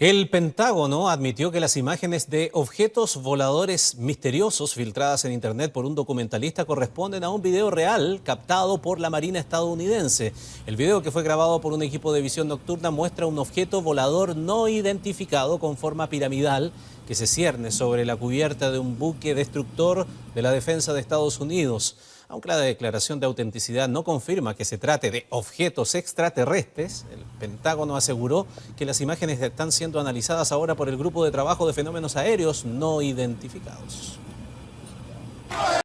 El Pentágono admitió que las imágenes de objetos voladores misteriosos filtradas en Internet por un documentalista corresponden a un video real captado por la Marina estadounidense. El video que fue grabado por un equipo de visión nocturna muestra un objeto volador no identificado con forma piramidal que se cierne sobre la cubierta de un buque destructor de la defensa de Estados Unidos. Aunque la declaración de autenticidad no confirma que se trate de objetos extraterrestres, el Pentágono aseguró que las imágenes están siendo analizadas ahora por el Grupo de Trabajo de Fenómenos Aéreos No Identificados.